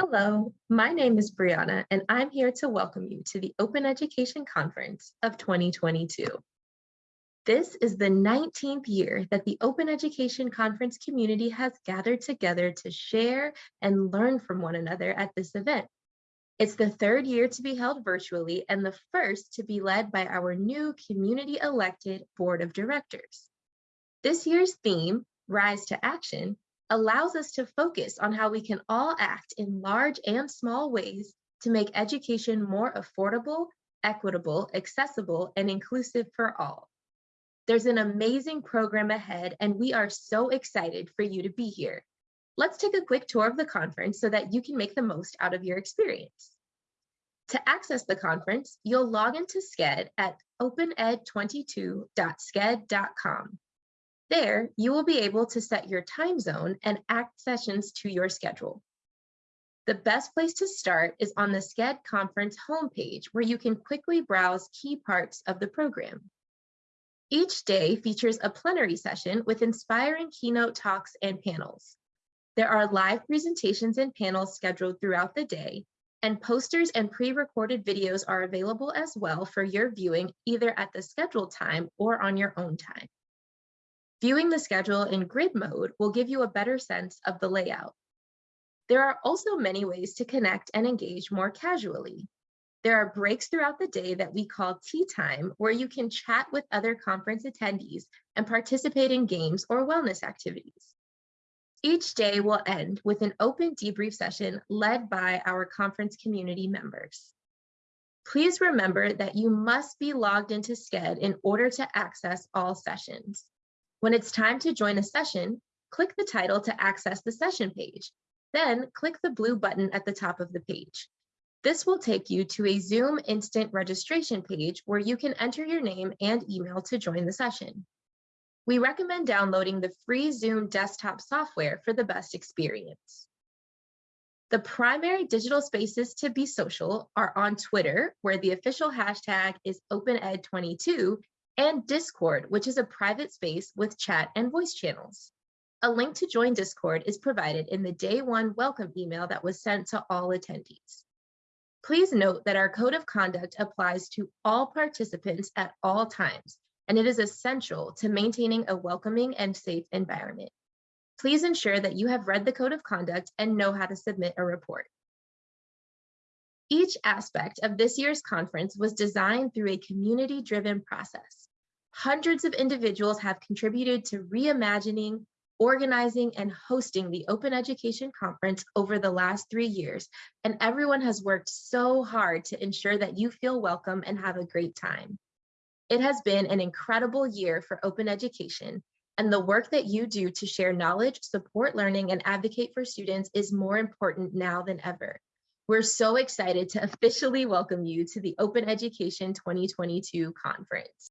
Hello, my name is Brianna, and I'm here to welcome you to the Open Education Conference of 2022. This is the 19th year that the Open Education Conference community has gathered together to share and learn from one another at this event. It's the third year to be held virtually and the first to be led by our new community elected board of directors. This year's theme, Rise to Action, allows us to focus on how we can all act in large and small ways to make education more affordable, equitable, accessible, and inclusive for all. There's an amazing program ahead, and we are so excited for you to be here. Let's take a quick tour of the conference so that you can make the most out of your experience. To access the conference, you'll log into Sched at opened22.sched.com. There, you will be able to set your time zone and act sessions to your schedule. The best place to start is on the Sched conference homepage, where you can quickly browse key parts of the program. Each day features a plenary session with inspiring keynote talks and panels. There are live presentations and panels scheduled throughout the day, and posters and pre-recorded videos are available as well for your viewing either at the scheduled time or on your own time. Viewing the schedule in grid mode will give you a better sense of the layout. There are also many ways to connect and engage more casually. There are breaks throughout the day that we call tea time, where you can chat with other conference attendees and participate in games or wellness activities. Each day will end with an open debrief session led by our conference community members. Please remember that you must be logged into Sched in order to access all sessions. When it's time to join a session, click the title to access the session page. Then click the blue button at the top of the page. This will take you to a Zoom instant registration page where you can enter your name and email to join the session. We recommend downloading the free Zoom desktop software for the best experience. The primary digital spaces to be social are on Twitter, where the official hashtag is OpenEd22 and Discord, which is a private space with chat and voice channels. A link to join Discord is provided in the day one welcome email that was sent to all attendees. Please note that our code of conduct applies to all participants at all times, and it is essential to maintaining a welcoming and safe environment. Please ensure that you have read the code of conduct and know how to submit a report. Each aspect of this year's conference was designed through a community-driven process. Hundreds of individuals have contributed to reimagining, organizing, and hosting the Open Education Conference over the last three years, and everyone has worked so hard to ensure that you feel welcome and have a great time. It has been an incredible year for open education, and the work that you do to share knowledge, support learning, and advocate for students is more important now than ever. We're so excited to officially welcome you to the Open Education 2022 conference.